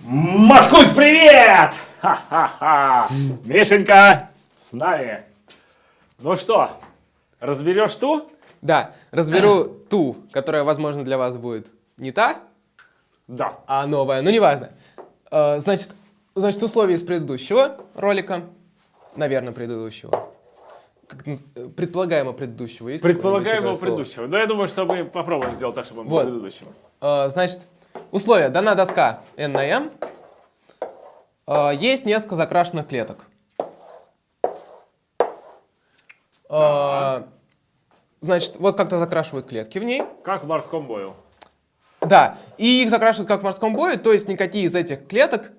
Маткульт, привет! Ха-ха-ха! Мишенька, с нами. Ну что, разберешь ту? Да, разберу ту, которая, возможно, для вас будет не та, Да. а новая, но неважно. Э, Значит, значит, условия из предыдущего ролика, наверное, предыдущего, э, предполагаемо предыдущего. Есть слово? предыдущего. Да, я думаю, что мы попробуем сделать так, чтобы он был Вот. предыдущим. Э, Значит, условия. Дана доска n на m. Э, Есть несколько закрашенных клеток. Э, Значит, вот как-то закрашивают клетки в ней. Как в морском бою. Да, и их закрашивают как в морском бою, то есть никакие из этих клеток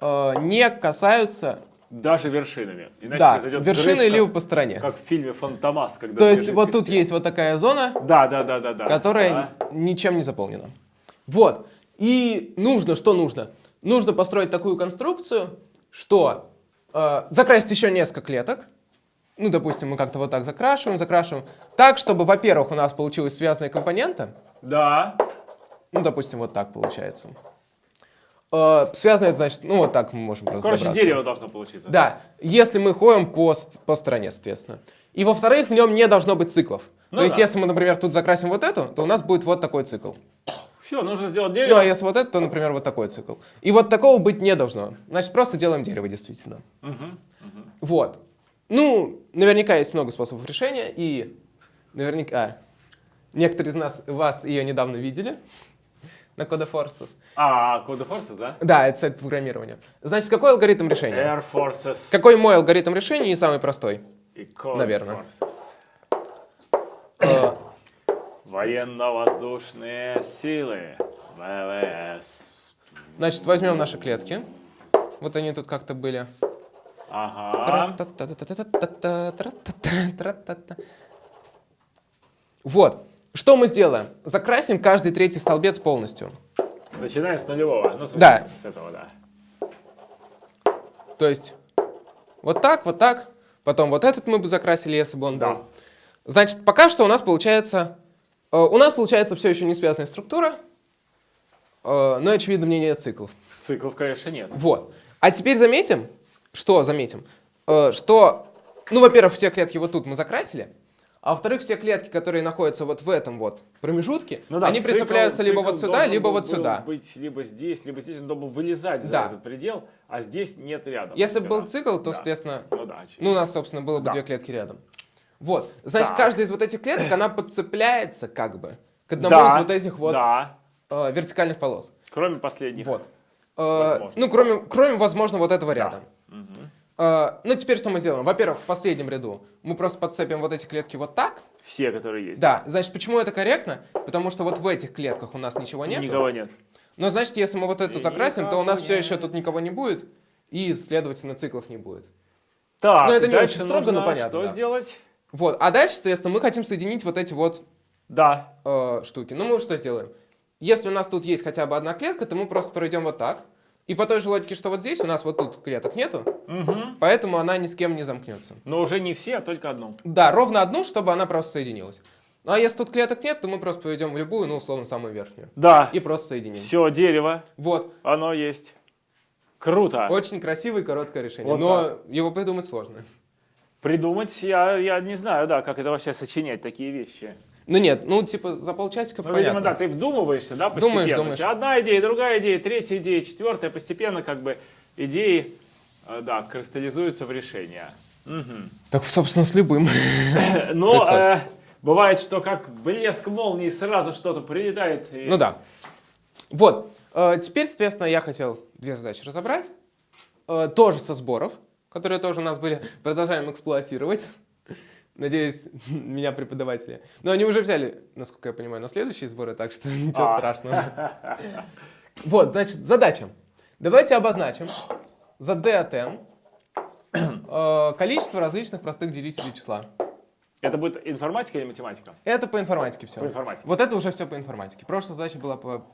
э, не касаются, Даже вершинами. Иначе да, произойдет вершины взрыв, либо как, по стороне. как в фильме «Фантомас». Когда То есть вот тут есть вот такая зона, Да, да, да, да, да. которая Да. ничем не заполнена. Вот. И нужно, что нужно? Нужно построить такую конструкцию, что э, закрасить еще несколько клеток. Ну, допустим, мы как-то вот так закрашиваем, закрашиваем. Так, чтобы, во-первых, у нас получилась связанная компонента. Да. Ну, допустим, вот так получается. Э, связанная, значит, ну, вот так мы можем просто Короче, добраться. дерево должно получиться. Да, если мы ходим по, по стороне, соответственно. И во-вторых, в нем не должно быть циклов. Ну То есть, да. если мы, например, тут закрасим вот эту, то у нас будет вот такой цикл. Все, нужно сделать Ну, дерево. а если вот это, то, например, вот такой цикл. И вот такого быть не должно. Значит, просто делаем дерево, действительно. Мгм. Вот. Ну, наверняка есть много способов решения, и наверняка некоторые из нас, вас ее недавно видели на Code Forces. А, Code Forces, да? Да, это сайт программирования. Значит, какой алгоритм решения? Air Forces Какой мой алгоритм решения и самый простой? и Code Наверное. Forces. Военно-воздушные силы. ВВС. Значит, возьмем наши клетки. Вот они тут как-то были. Ага. Вот. Что мы сделаем? Закрасим каждый третий столбец полностью. Начиная с нулевого. Ну, смысле, да. С этого, да. То есть вот так, вот так. Потом вот этот мы бы закрасили, если бы он да. был. Значит, пока что у нас получается э, у нас получается все еще не связанная структура, э, но, очевидно, в ней нет циклов. Циклов, конечно, нет. Вот. А теперь заметим, что заметим, Э, что, ну, во-первых, все клетки вот тут мы закрасили, а во-вторых, все клетки, которые находятся вот в этом вот промежутке, Ну да, они цикл- прицепляются либо вот сюда, либо вот сюда. быть либо здесь, либо здесь. Он должен был вылезать за Да. этот предел, а здесь нет рядом. Если бы был цикл, то, Да. соответственно, Ну да, очевидно. ну, у нас, собственно, было бы Да. две клетки рядом. Вот. Значит, Так. каждая из вот этих клеток, она подцепляется как бы к одному да, из вот этих вот Да, э, вертикальных полос. кроме последних. Вот. Э, ну, кроме, кроме, возможно, вот этого Да. ряда. Э, ну, теперь что мы сделаем? Во-первых, в последнем ряду мы просто подцепим вот эти клетки вот так. Все, которые есть. Да, значит, почему это корректно? Потому что вот в этих клетках у нас ничего нет. Никого нет. Но значит, если мы вот эту закрасим, то у нас Никого все нет. еще тут никого не будет, и, следовательно, циклов не будет. Так, Ну, это не очень строго, но понятно, Что да. сделать? Вот, а дальше, соответственно, мы хотим соединить вот эти вот Да. э, штуки. Ну, мы что сделаем? Если у нас тут есть хотя бы одна клетка, то мы просто проведем вот так. И по той же логике, что вот здесь у нас вот тут клеток нету, Мгм. поэтому она ни с кем не замкнется. Но уже не все, а только одну. Да, ровно одну, чтобы она просто соединилась. Ну, а если тут клеток нет, то мы просто поведем любую, ну, условно, самую верхнюю. Да. И просто соединим. Все, дерево, Вот. оно есть. Круто. Очень красивое и короткое решение. Вот но его придумать сложно. Придумать, я, я не знаю, да, как это вообще сочинять, такие вещи. Ну нет, ну типа за полчасика Ну, понятно. видимо, да, ты вдумываешься, да, постепенно. Думаешь, думаешь. Одна идея, другая идея, третья идея, четвертая, постепенно как бы идеи, э, да, кристаллизуются в решение. Мгм. Так, собственно, с любым. Но э, бывает, что как блеск молнии сразу что-то прилетает. и- Ну да. Вот. Э, Теперь, соответственно, я хотел две задачи разобрать. Э, Тоже со сборов, которые тоже у нас были. Продолжаем эксплуатировать. Надеюсь, меня преподаватели. Но они уже взяли, насколько я понимаю, на следующие сборы, так что ничего А. страшного. Вот, значит, задача. Давайте обозначим за d от n э, количество различных простых делителей числа. Это будет информатика или математика? Это по информатике все. По информатике. Вот это уже все по информатике. Прошлая задача была по,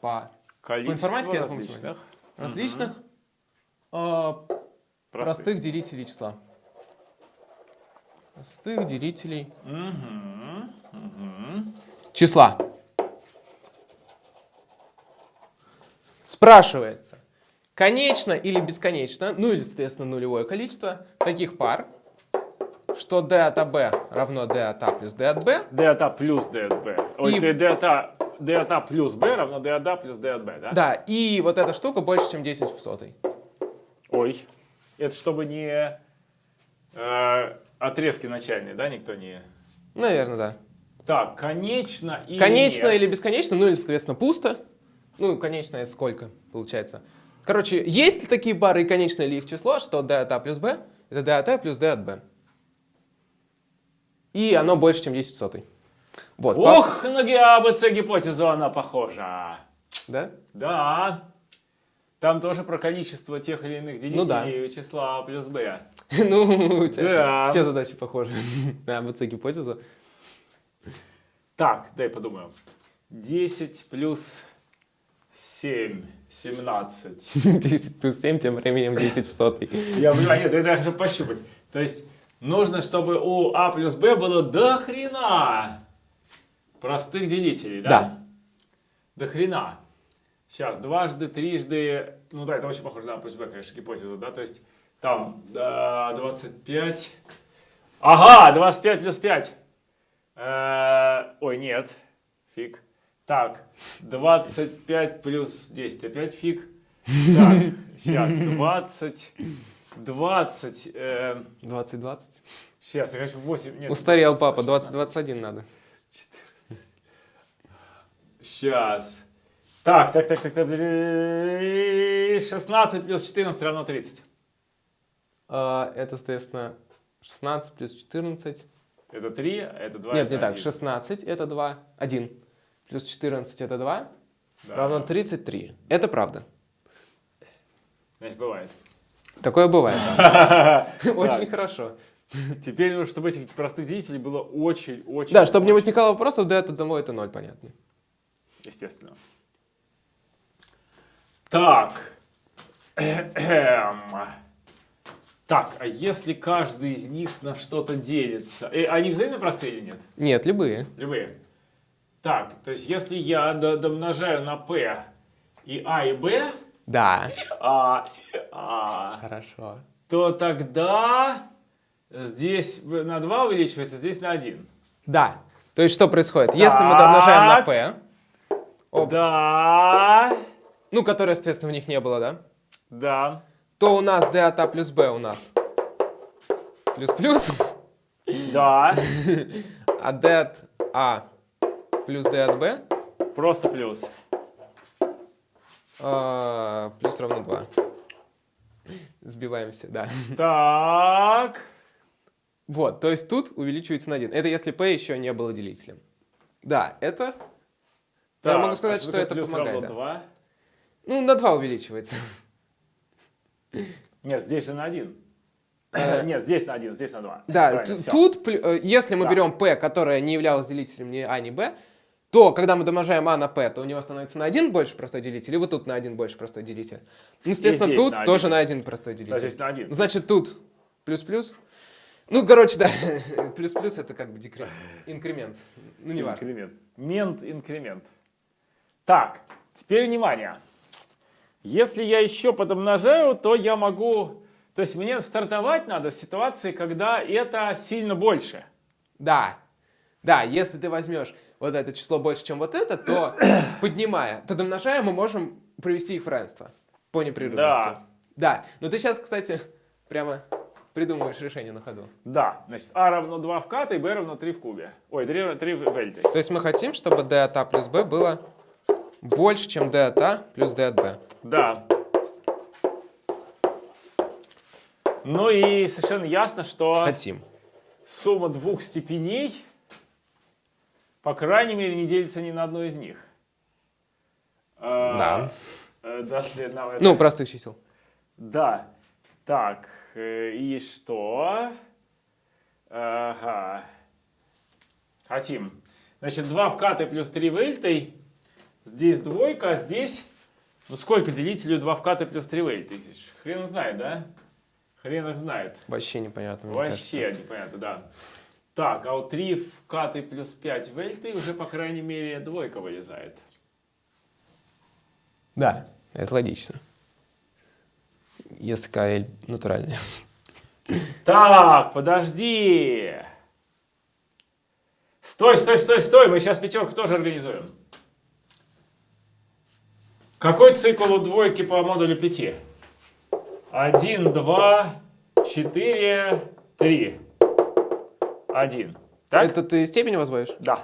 по Количество информатике это по различных различных э, простых. простых делителей числа. Простых делителей мгм. числа. Спрашивается, конечно или бесконечно, ну или, соответственно, нулевое количество таких пар, что d от AB равно d от A плюс d от B, d от А плюс d от b. Ой, И- d от А, d от А плюс b равно d от А плюс d от b, да? да, и вот эта штука больше, чем 10 в сотой. Ой, это чтобы не э, отрезки начальные, да, никто не... Наверное, да. Так, конечно или Конечно нет? или бесконечно, ну или, соответственно, пусто. Ну, конечно, это сколько получается? Короче, есть ли такие пары и конечно ли их число, что d от A плюс B это d от A плюс d от B. И оно больше, чем 10 в сотой. Вот. по- Ох, на ГАБЦ гипотезу она похожа. Да? Да. Там тоже про количество тех или иных Ну да. делителей числа А плюс b. Ну, у тебя Да. все задачи похожи на ABC гипотезу. Так, дай подумаю. 10 плюс 7, 17. 10 плюс 7, тем временем 10 в сотой. Я понимаю, нет, это я хочу пощупать. То есть нужно, чтобы у А плюс Б было до хрена простых делителей, да? Да. До хрена. Сейчас, дважды, трижды, ну да, это очень похоже на Б, конечно, гипотезу, да? То есть там да, 25. Ага, 25 плюс 5. Э, ой, нет, фиг. Так, 25 плюс 10, опять фиг. Так, сейчас, 20, 20, э, 20-20. сейчас, я хочу 8, нет. Устарел папа, 20-21 надо. Сейчас. Так, так, так, так, так. 16 плюс 14 равно 30. А, Это, соответственно, 16 плюс 14. Это 3, а это 2. Нет, это не так. 1. 16 это 2. 1. Плюс 14 это 2. Да. Равно 33. Это правда. Значит, бывает. Такое бывает. Очень хорошо. Теперь, чтобы этих простых делителей было очень-очень... Да, чтобы не возникало вопросов, да, это домой, это 0, понятно. Естественно. Так. Эм. Так, а если каждый из них на что-то делится? Э, они взаимно простые или нет? Нет, любые. Любые. Так, то есть если я до- домножаю на p и а и b, Да. а, а, Хорошо. то тогда здесь на 2 увеличивается, здесь на 1. Да. То есть что происходит? Если мы домножаем на Так. p, Оп. Да, ну, которое, соответственно, в них не было, да, да, то у нас d от a плюс b у нас плюс-плюс, да, а d от a плюс d от b просто плюс. а, плюс равно 2. Сбиваемся, да. Так, Вот, то есть тут увеличивается на 1. Это если p еще не было делителем. Да, это... Я так, могу сказать, а что такое это плюс помогает, да. 2? Ну, на 2 увеличивается. Нет, здесь же на 1. Э, Нет, здесь на 1, здесь на 2. Да, ту- тут, э, если мы Да. берем p, которое не являлось делителем ни a, ни b, то когда мы домножаем a на p, то у него становится на 1 больше простой делитель, и вот тут на 1 больше простой делитель. Ну, естественно, здесь тут на тоже на 1 простой Да, делитель. здесь на 1. Значит, тут плюс-плюс. Ну, короче, да, плюс-плюс это как бы декрет, инкремент. Ну, неважно. Инкремент. Мент, инкремент. Так, теперь внимание. Если я еще подомножаю, то я могу... То есть мне стартовать надо с ситуации, когда это сильно больше. Да, да, если ты возьмешь вот это число больше, чем вот это, то поднимая, то домножая, мы можем провести их в равенство по непрерывности. Да. Да, но ты сейчас, кстати, прямо придумываешь решение на ходу. Да, значит, а равно 2 в ката и b равно 3 в кубе. Ой, 3, 3 в вельте. То есть мы хотим, чтобы d от a плюс b было больше, чем d от a плюс d от b. Да. Ну и совершенно ясно, что Хотим. сумма двух степеней, по крайней мере, не делится ни на одну из них. А, Да. э, доследно Ну, простых чисел. Да. Так, э, и что? Ага. Хотим. Значит, 2 в катой плюс 3 в эльтой. Здесь двойка, а здесь... Ну, сколько делителей 2 в катой плюс 3 в эльтой? Хрен знает, да? Хрен их знает. Вообще непонятно, мне Вообще кажется. непонятно, да. Так, а у 3 в катой плюс 5 в эльтой уже, по крайней мере, двойка вылезает. Да. Это логично. Если KL натуральная. Так, подожди. Стой, стой, стой, стой. Мы сейчас пятерку тоже организуем. Какой цикл у двойки по модулю 5? 1, 2, 4, 3. 1. Так? Это ты степень возводишь? Да.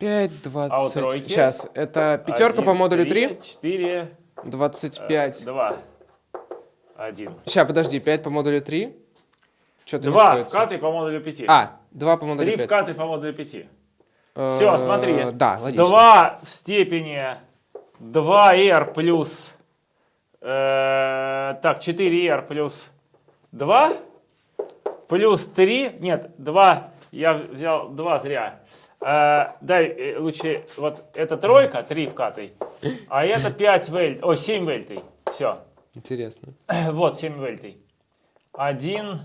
5, 20. А у тройки? Сейчас, это пятерка по модулю 3? 4, 25. 2, 1. Сейчас, подожди, 5 по модулю 3? Что-то не 2 сходится. вкаты по модулю 5. А, 2 по модулю 3 5. вкаты по модулю 5. Э, Все, смотри. Да, логично. 2 в степени 2r плюс... э, так, 4r плюс 2 плюс 3... Нет, 2... Я взял 2 зря. Э, дай э, лучше... Вот это тройка, 3 вкатой. А это 5 вельт... Ой, 7 вельтей. Все. Интересно. Вот 7 вельтей. 1...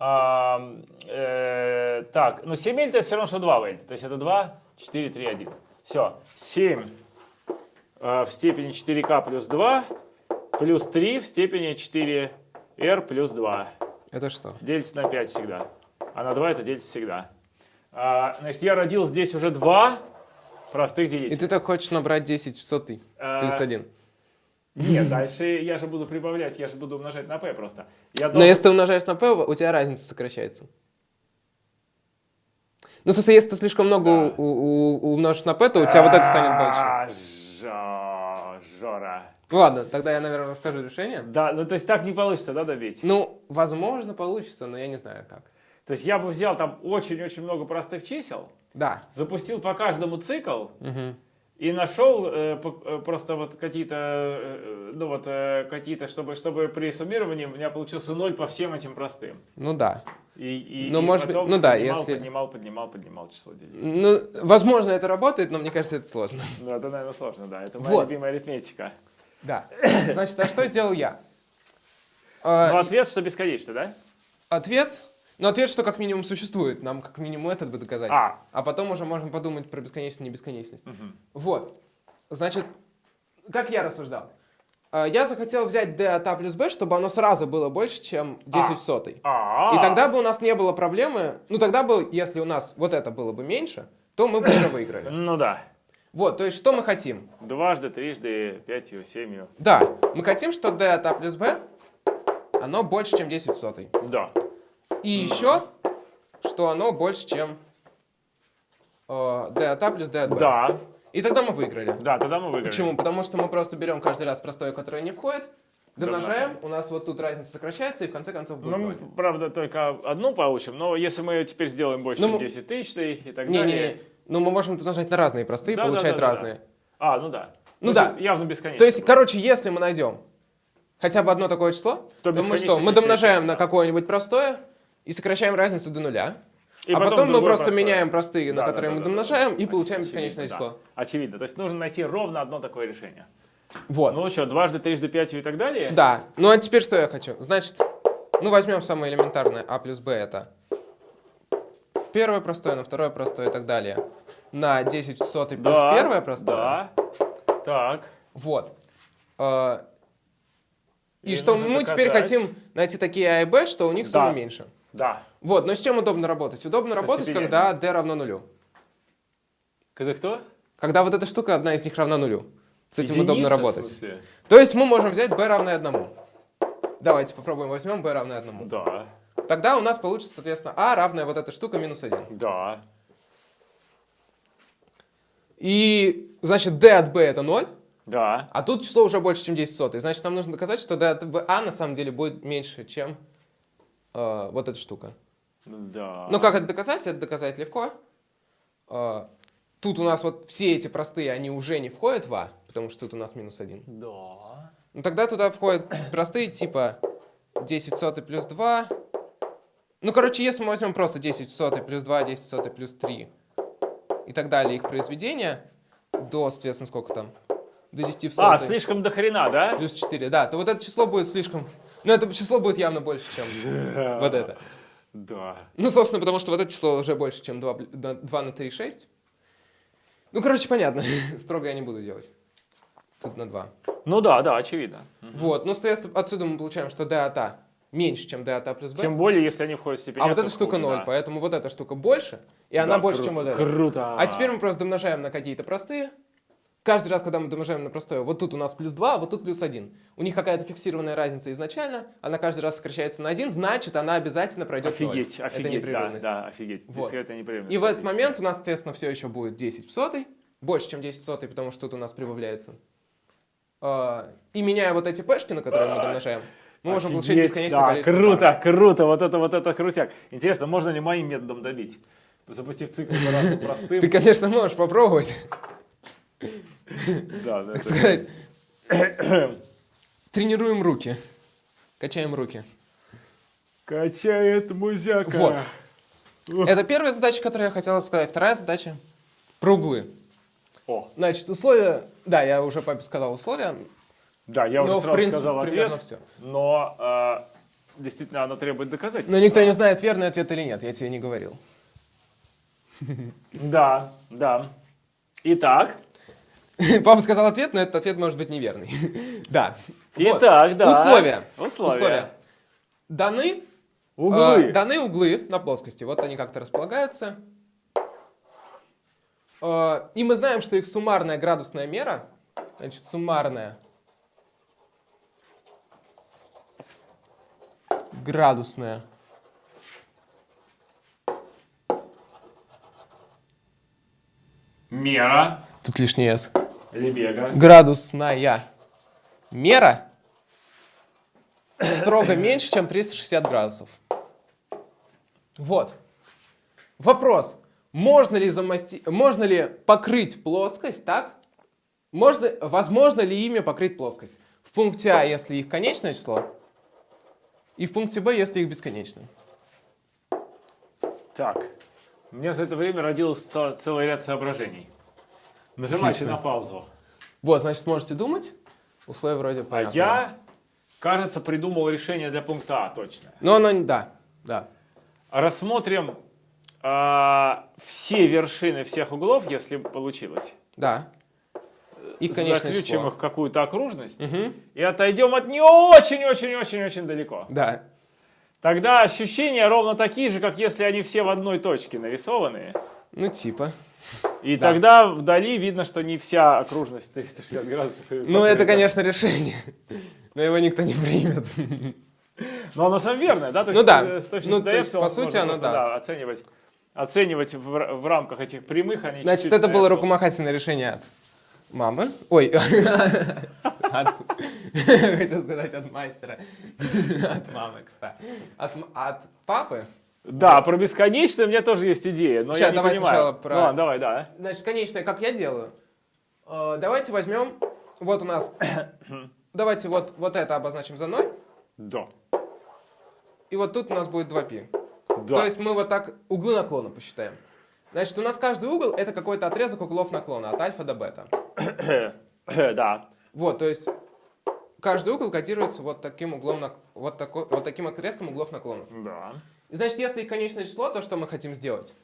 а, э, так, ну 7 вельт это все равно, что 2 вельта. То есть это 2, 4, 3, 1. Все. 7 э, в степени 4к плюс 2 плюс 3 в степени 4r плюс 2. Это что? Делится на 5 всегда. А на 2 это делится всегда. А, значит, я родил здесь уже два простых И делителя. ты так хочешь набрать 10 в сотый А, плюс 1. Нет, дальше я же буду прибавлять, я же буду умножать на p просто. Я Но должен- если ты умножаешь на p, у тебя разница сокращается. Ну, в смысле, если ты слишком много Да. умножишь на p, то у тебя вот это станет больше. А, Жора. Ладно, тогда я, наверное, расскажу решение. Да, ну то есть так не получится, да, добить? Ну, возможно, получится, но я не знаю как. То есть я бы взял там очень-очень много простых чисел, Да. запустил по каждому цикл Мгм. И нашел э, э, просто вот какие-то, э, ну вот э, какие-то, чтобы, чтобы при суммировании у меня получился ноль по всем этим простым. Ну да. И, и, Ну, и может быть, потом ну да, поднимал, если- поднимал, поднимал, поднимал число делить. Ну, возможно, это работает, но мне кажется, это сложно. Ну, это, наверное, сложно, да. Это моя Вот. любимая арифметика. Да. Значит, а что сделал я? Ну, А, ответ, что бесконечно, да? Ответ? Ну, ответ, что как минимум существует. Нам как минимум этот бы доказать. А. А потом уже можем подумать про бесконечность и небесконечность. Мгм. Вот. Значит, как я рассуждал? А, Я захотел взять d от a плюс b, чтобы оно сразу было больше, чем 10 в сотый. А, И тогда бы у нас не было проблемы. Ну, тогда бы, если у нас вот это было бы меньше, то мы бы уже выиграли. Ну да. Вот, то есть, что мы хотим? Дважды, трижды, пятью, семью. Да, мы хотим, что d от a плюс b, оно больше, чем 10 в сотый. Да. И еще, что оно больше, чем э, d от a плюс d от b. Да. И тогда мы выиграли. Да, тогда мы выиграли. Почему? Потому что мы просто берем каждый раз простое, которое не входит, домножаем, у нас вот тут разница сокращается, и в конце концов будет Ну, мы, ноль. правда, только одну получим, но если мы теперь сделаем больше, Ну, чем мы- 10 тысяч и так Не, далее. не, ну мы можем умножать на разные простые, Да, да, получать да, да, разные. А, ну да. Ну да. Явно бесконечно. То есть, короче, если мы найдем хотя бы одно такое число, То то, мы что? Мы не домножаем на да. какое-нибудь простое и сокращаем разницу до нуля. И а потом, мы другое просто простое. меняем простые, на Да, да, которые да, мы да, да, домножаем, да. и получаем Очевидно, бесконечное да. число. Очевидно. То есть нужно найти ровно одно такое решение. Вот. Ну что, дважды, трижды, пятью и так далее? Да. Ну а теперь что я хочу? Значит, ну возьмем самое элементарное. а плюс b это первое простое, на второе простое и так далее. На 10 в сотый плюс Да, первое простое. Да. Так. Вот. Э, И, И что мы теперь доказать. хотим найти такие а и b, что у них сумма Да. меньше. Да. Вот, но с чем удобно работать? Удобно работать, степенями. когда d равно нулю. Когда кто? Когда вот эта штука, одна из них равна нулю. С этим Единица, удобно работать. То есть мы можем взять b равное одному. Давайте попробуем, возьмем b равное одному. Да. Тогда у нас получится, соответственно, а равная вот эта штука минус 1. Да. И, значит, d от b это 0, Да. а тут число уже больше, чем 10 сотых. Значит, нам нужно доказать, что d от a на самом деле будет меньше, чем э, вот эта штука. Да. Ну, как это доказать? Это доказать легко. Э, тут у нас вот все эти простые, они уже не входят в а, потому что тут у нас минус 1. Да. Ну, тогда туда входят простые типа 10 в сотый плюс 2. Ну, короче, если мы возьмем просто 10 в сотый плюс 2, 10 в сотый плюс 3 и так далее, их произведения, до, соответственно, сколько там? До 10 в сотый А, слишком до хрена, да? плюс 4, да, то вот это число будет слишком... Ну, это число будет явно больше, чем вот это. Да. Ну, собственно, потому что вот это число уже больше, чем 2, 2 на 3, 6. Ну, короче, понятно. Строго я не буду делать. тут на 2. Ну да, да, очевидно. Вот, ну, соответственно, отсюда мы получаем, что d от a меньше, чем d от a плюс b. Тем более, если они входят в степень а вот эта штука хуже, 0, да. поэтому вот эта штука больше, и она Да, больше, кру- чем вот эта. Круто. А теперь мы просто домножаем на какие-то простые. Каждый раз, когда мы домножаем на простое, вот тут у нас плюс 2, а вот тут плюс 1. У них какая-то фиксированная разница изначально, она каждый раз сокращается на 1, значит, она обязательно пройдет ноль. Офигеть, Это офигеть, да, непрерывность. да, офигеть. Вот. Дискретная непрерывность. И в этот момент у нас, соответственно, все еще будет 10 в сотой, больше, чем 10 в сотой, потому что тут у нас прибавляется. А, И меняя вот эти пешки, на которые мы домножаем, мы можем получить Офигеть, бесконечное да, количество Круто, пар. круто, вот это, вот это крутяк. Интересно, можно ли моим методом добить? Запустив цикл простым. Ты, конечно, можешь попробовать, Да, да, так сказать. Тренируем руки. Качаем руки. Качает музяка. Вот. Это первая задача, которую я хотел сказать. Вторая задача про углы. О, Значит, условия... Да, я уже папе сказал условия, да, я уже но, в сразу принципе, сказал ответ, все. но э, действительно оно требует доказательств. Но никто не знает, верный ответ или нет, я тебе не говорил. Да, да. Итак, Папа сказал ответ, но этот ответ может быть неверный. Да. Вот. итак, да. Условия. Условия. Даны, Углы. э, даны углы на плоскости. Вот они как-то располагаются. Э, и мы знаем, что их суммарная градусная мера, значит, суммарная градусная Мера. Тут лишний S. Лебега. Градусная мера строго меньше, чем 360 градусов. Вот. Вопрос. Можно ли, замасти... Можно ли покрыть плоскость так? Можно... Возможно ли ими покрыть плоскость? В пункте А, если их конечное число, и в пункте Б, если их бесконечное. Так, у меня за это время родилось цел- целый ряд соображений. Нажимайте Отлично. на паузу. Вот, значит, можете думать. Условия вроде А понятны. я, кажется, придумал решение для пункта А точно. Но оно... не- Да, да. Рассмотрим а, все вершины всех углов, если получилось. Да. И конечное Заключим число. их в какую-то окружность Мгм. и отойдем от нее очень-очень-очень-очень далеко. Да. Тогда ощущения ровно такие же, как если они все в одной точке нарисованы. Ну, типа. И Да. тогда вдали видно, что не вся окружность 360 градусов. Ну, это, конечно, решение. Но его никто не примет. Но оно сам верное, да? То Ну да. э, С точки Ну, то есть, по сути, оно просто, да. оценивать, оценивать в, в рамках этих прямых, они Значит, чуть-чуть это было рукомахательное решение от мамы. Ой, от- хотел сказать от мастера. От мамы, кстати. От папы. Да, про бесконечное у меня тоже есть идея, но я Щас, не давай понимаю. сначала про- Ну ладно, давай, да. Значит, конечное, как я делаю. Э, Давайте возьмем, вот у нас, давайте вот, вот это обозначим за 0, Да. и вот тут у нас будет 2π. Да. То есть мы вот так углы наклона посчитаем. Значит, у нас каждый угол это какой-то отрезок углов наклона от альфа до бета. да. Вот, то есть каждый угол котируется вот таким углом, вот, такой, вот таким отрезком углов наклона. Да. И значит, если их конечное число, то что мы хотим сделать?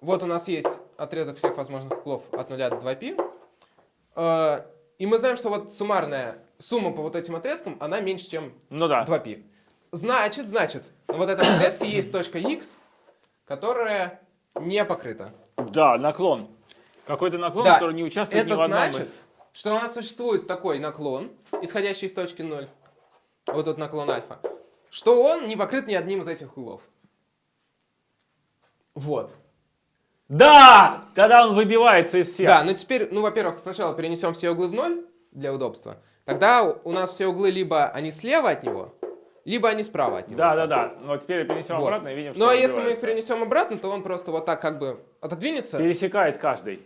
Вот у нас есть отрезок всех возможных углов от 0 до 2π. Э, И мы знаем, что вот суммарная сумма по вот этим отрезкам, она меньше, чем Ну да. 2π. Значит, значит, на вот этом отрезке есть точка x, которая не покрыта. Да, наклон. Какой-то наклон, Да. который не участвует ни Это в одном значит, из... что у нас существует такой наклон, исходящий из точки 0, вот тут наклон альфа, что он не покрыт ни одним из этих углов. Вот. Да! Тогда он выбивается из всех. Да, но теперь, ну, во-первых, сначала перенесем все углы в ноль для удобства. Тогда у нас все углы либо они слева от него, либо они справа от него. Да, да, да. Но теперь перенесем Вот. обратно и видим, что Ну, а он если мы их перенесем обратно, то он просто вот так как бы отодвинется. Пересекает каждый.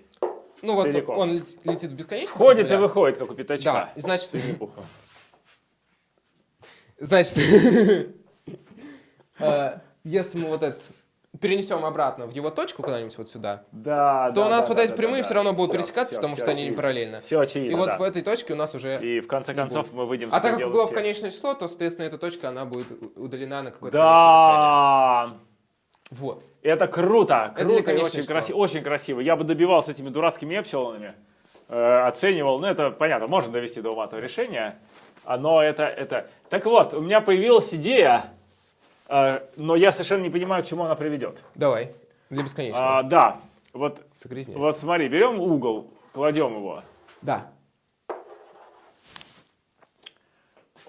Ну, вот целиком. он лет- летит в бесконечность. Входит и выходит, как у пятачка. Да, и значит. Значит, э, если мы вот этот перенесем обратно в его точку куда-нибудь вот сюда, Да, то да, у нас да, вот да, эти да, прямые да, все равно будут Всё, пересекаться, всё, потому всё что они не очевидно. параллельно. Все очевидно, И вот да. в этой точке у нас уже... И в конце концов мы выйдем А так как углов всех. конечное число, то, соответственно, эта точка, она будет удалена на какое-то конечное расстояние. Да! Вот. Это круто, Это круто и конечное очень, краси- очень красиво. Я бы добивался этими дурацкими эпсилонами. э, оценивал, ну это понятно, можно довести до ума этого решения, а, но это, это... Так вот, у меня появилась идея, э, но я совершенно не понимаю, к чему она приведет. Давай. Для бесконечного. А, да, вот, вот смотри, берем угол, кладем его. Да.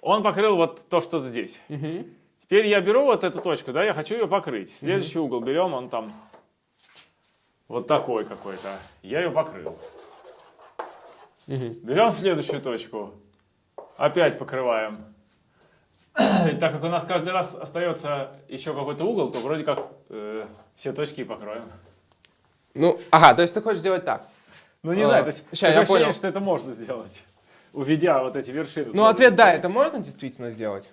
Он покрыл вот то, что здесь. Мгм. Теперь я беру вот эту точку, да, я хочу ее покрыть. Следующий угол берем, он там вот такой какой-то. Я ее покрыл. Мгм. Берем следующую точку, опять покрываем. И так как у нас каждый раз остается еще какой-то угол, то вроде как э, все точки и покроем. Ну, ага, то есть ты хочешь сделать так. Ну не А, знаю, то есть ща, я понял. что это можно сделать, уведя вот эти вершины. Ну, ответ да, это можно действительно сделать.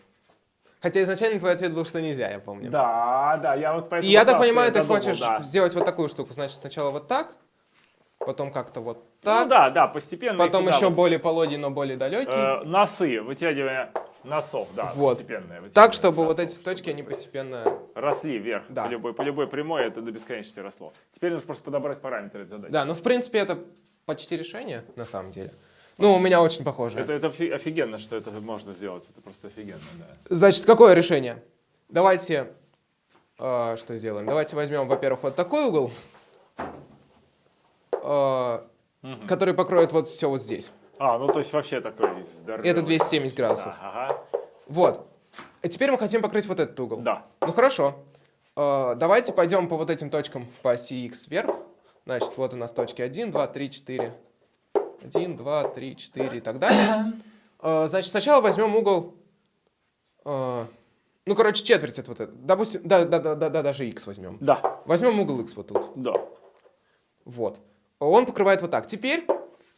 Хотя изначально твой ответ был, что нельзя, я помню. Да, да, я вот И поэтому... я так понимаю, ты хочешь да. сделать вот такую штуку. Значит, сначала вот так, потом как-то вот Ну так, да, да, постепенно. потом еще вот, более пологий, но более далекий. э, носы, вытягивание носов, да, Вот. постепенное. так, чтобы вот носов. эти точки, они постепенно... Росли вверх, Да. по, любой, по любой прямой это до бесконечности росло. Теперь нужно просто подобрать параметры этой задачи. Да, ну, в принципе, это почти решение, на самом деле. Ну, у меня очень похоже. Это, это офи- офигенно, что это можно сделать, это просто офигенно, да. Значит, какое решение? Давайте, э, что сделаем? Давайте возьмем, во-первых, вот такой угол, э, Мгм. который покроет вот все вот здесь. А, ну то есть вообще такой здоровый. Это 270 градусов. Да, ага, Вот. И теперь мы хотим покрыть вот этот угол. да. Ну хорошо. Э, давайте пойдем по вот этим точкам по оси x вверх. Значит, вот у нас точки 1, 2, 3, 4. 1, 2, 3, 4 и так далее. Э, значит, сначала возьмем угол... э, ну, короче, четверть это вот это. Допустим, да, да, да, да, да, даже x возьмем. Да, Возьмем угол x вот тут. да. Вот. Он покрывает вот так. Теперь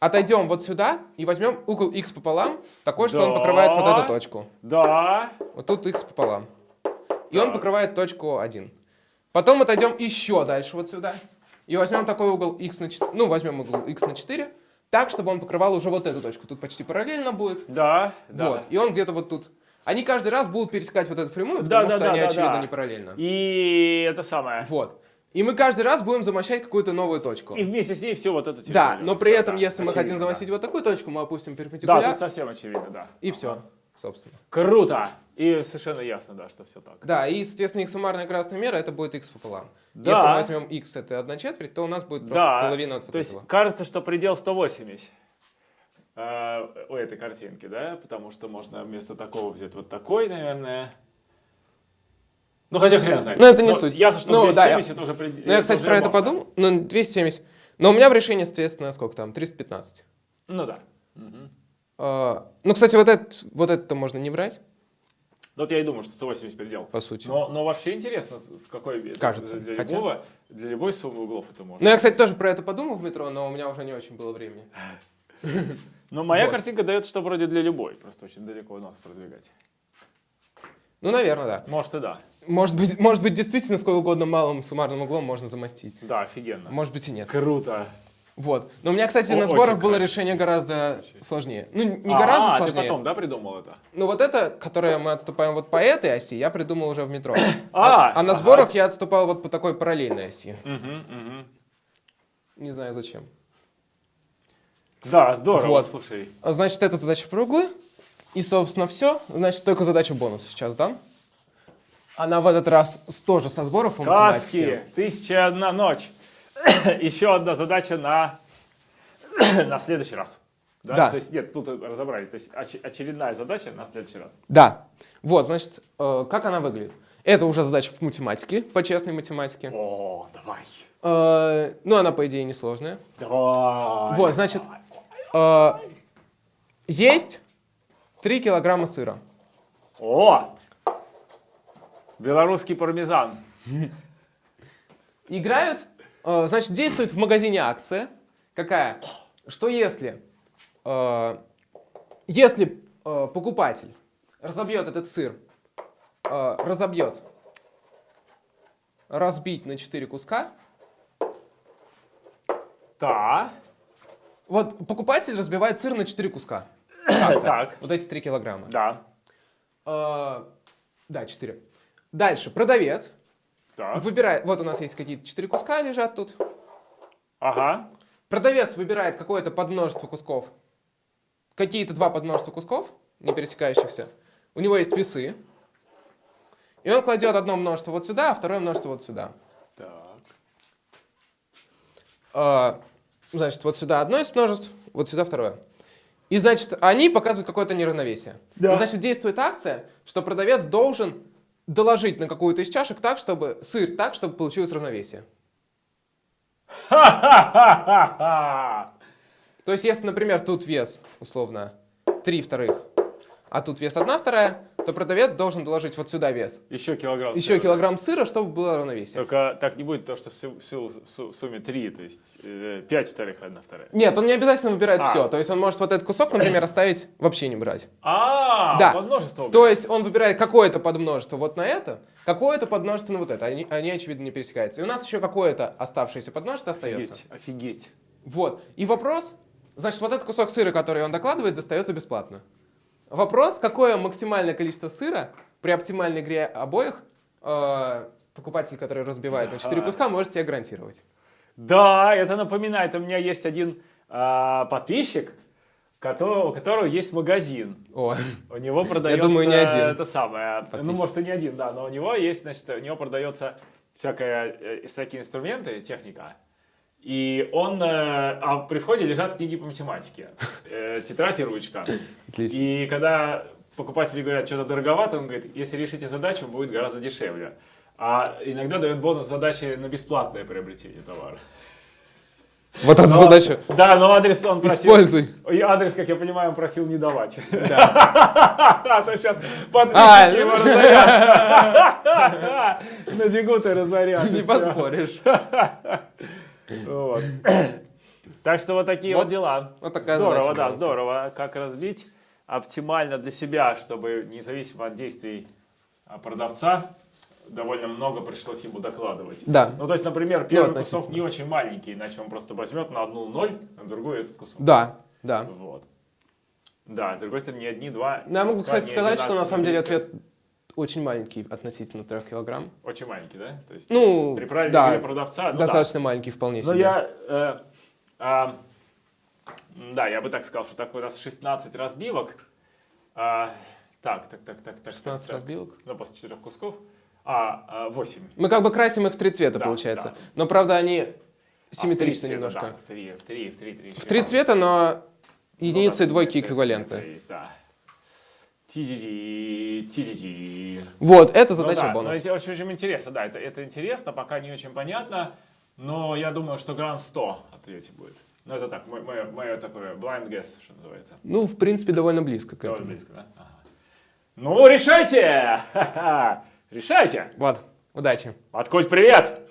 отойдем вот сюда и возьмем угол x пополам, такой, что он Да. покрывает вот эту точку. Да. Вот тут x пополам. И он Так. покрывает точку 1. Потом отойдем еще дальше вот сюда. И возьмем такой угол x на 4. Ну, возьмем угол x на 4. Так, чтобы он покрывал уже вот эту точку. Тут почти параллельно будет. Да, да. Вот. И он где-то вот тут. Они каждый раз будут пересекать вот эту прямую, Да, потому да, что да, они, да, очевидно, да. не параллельно. И это самое. Вот. И мы каждый раз будем замощать какую-то новую точку. И вместе с ней все вот это Да, но при Всё, этом, да, если мы хотим очевидно, замостить вот такую точку, мы опустим Да, перпендикуляр, да тут совсем очевидно, да. и все, собственно. Круто! И совершенно ясно, да, что все так. Да, и, соответственно, их суммарная красная мера это будет x пополам. Да. Если мы возьмем x это 1 четверть, то у нас будет просто Да, половина от вот То есть этого. кажется, что предел 180 э, у этой картинки, да? Потому что можно вместо такого взять вот такой, наверное. Ну, хотя хрен знает. Ну, это не Но суть. Ясно, что Ну, да, я- 270 уже предел. Ну, я, кстати, про это подумал. Ну, 270. Но у меня в решении, соответственно, сколько там? 315. Ну да. Мгм. А, ну, кстати, вот это вот это можно не брать, Вот я и думаю, что 180 предел. по сути. Но, но вообще интересно, с какой Кажется, для хотя- любого, для любой суммы углов это можно. Ну, я, кстати, тоже про это подумал в метро, но у меня уже не очень было времени. Но моя вот. картинка дает, что вроде для любой, просто очень далеко нос продвигать. Ну, наверное, да. Может и да. Может быть, может быть, действительно, сколько угодно малым суммарным углом можно замостить. Да, офигенно. Может быть и нет. Круто. Вот. Но у меня, кстати, О, на сборах было красиво. решение гораздо сложнее. Ну, не А, гораздо ты сложнее. потом, да, придумал это? Ну, вот это, которое мы отступаем вот по этой оси, я придумал уже в метро. А, А на ага. сборах я отступал вот по такой параллельной оси. Мгм, мгм. Не знаю зачем. Да, здорово, Вот. слушай. А, Значит, это задача углы. И, собственно, все. Значит, только задачу бонус сейчас дам. Она в этот раз тоже со сборов по Каски, математике. тысяча одна ночь. Еще одна задача на, на следующий раз. Да? Да. То есть, нет, тут разобрались. То есть, оч- очередная задача на следующий раз. Да. Вот, значит, э, как она выглядит? Это уже задача по математике, по честной математике. О, давай. Э, ну, она, по идее, несложная. Давай. Вот, значит, э, есть 3 килограмма сыра. О! Белорусский пармезан. Играют, э, значит, действует в магазине акция. Какая? Что если, э, если э, покупатель разобьет этот сыр, разобьет, разбить на 4 куска, Так. вот покупатель разбивает сыр на 4 куска. Так. Вот эти 3 килограмма. Да. Да, 4. Дальше, продавец Так. выбирает, вот у нас есть какие-то 4 куска лежат тут, Ага. продавец выбирает какое-то подмножество кусков, какие-то два подмножества кусков, не пересекающихся. У него есть весы. И он кладет одно множество вот сюда, а второе множество вот сюда. Так. А, Значит, вот сюда одно из множеств, вот сюда второе. И, значит, они показывают какое-то неравновесие. Да. Значит, действует акция, что продавец должен доложить на какую-то из чашек так, чтобы сыр так, чтобы получилось равновесие. То есть, если, например, тут вес, условно, 3 вторых, а тут вес 1 вторая, то продавец должен доложить вот сюда вес. Еще килограмм. Еще сыра, килограмм сыра, чтобы было равновесие. Только так не будет, то, что в, су- в су- су- в сумме 3, то есть 5 вторых, 1 вторая. Нет, он не обязательно выбирает А. все. То есть он может вот этот кусок, например, оставить вообще не брать. А, Да. подмножество. То есть он выбирает какое-то подмножество вот на это, какое-то подмножество на вот это. Они, они, очевидно, не пересекаются. И у нас еще какое-то оставшееся подмножество остается. Офигеть, офигеть. Вот. И вопрос, значит, вот этот кусок сыра, который он докладывает, достается бесплатно. Вопрос, какое максимальное количество сыра при оптимальной игре обоих э, покупатель, который разбивает на 4 Ага. куска, может тебе гарантировать. Да, это напоминает, у меня есть один а, подписчик, которого, у которого есть магазин. О, У него продается... думаю, не один. Это самое. Ну, Подписчик. может, и не один, да, но у него есть, значит, у него продается всякая, э, всякие инструменты, техника. И он, э, а при входе лежат книги по математике, э, тетрадь и ручка. отлично. И когда покупатели говорят, что-то дороговато, он говорит, если решите задачу, будет гораздо дешевле. А иногда дает бонус задачи на бесплатное приобретение товара. Вот эту Но- задачу Да, но адрес он просил... используй. И адрес, как я понимаю, он просил не давать. Да. А то сейчас А, подписчики его разорят. На бегу ты разорят. и Не поспоришь. Вот. Так что вот такие вот Вот- дела. вот такая Здорово, да, здорово. Как разбить оптимально для себя, чтобы независимо от действий а, продавца, довольно много пришлось ему докладывать. Да. Ну, то есть, например, первый относительно. кусок не очень маленький, иначе он просто возьмет на одну ноль, на другую этот кусок. Да, да. Вот. Да, с другой стороны, не одни, два. Ну, я могу, кстати, сказать, что на самом деле ответ очень маленький относительно 3 килограмм. Очень маленький, да? То есть, Ну, при правильной да, продавца, ну, да. достаточно маленький вполне Но себе. я, э, а, м, да, я бы так сказал, что такой у нас 16 разбивок. А, так, так, так, так, так, 16 так, так. разбивок. Ну, после четырех кусков. А, а, 8. Мы как бы красим их в три цвета, Да, получается. да. Но, правда, они А, в три симметричны цвета, немножко. Да, в три, в три, в три, три. В три цвета, но единицы Ну, и двойки эквивалентны. есть, да. Вот, это Ну задача да, бонус. это очень, очень интересно, да, это, это интересно, пока не очень понятно, но я думаю, что грамм 100 ответе будет. Ну, это так, мое, мое, такое blind guess, что называется. Ну, в принципе, довольно близко к Довольно этому. близко, да? Ага. Ну, решайте! Решайте! Вот, удачи. Откуль привет!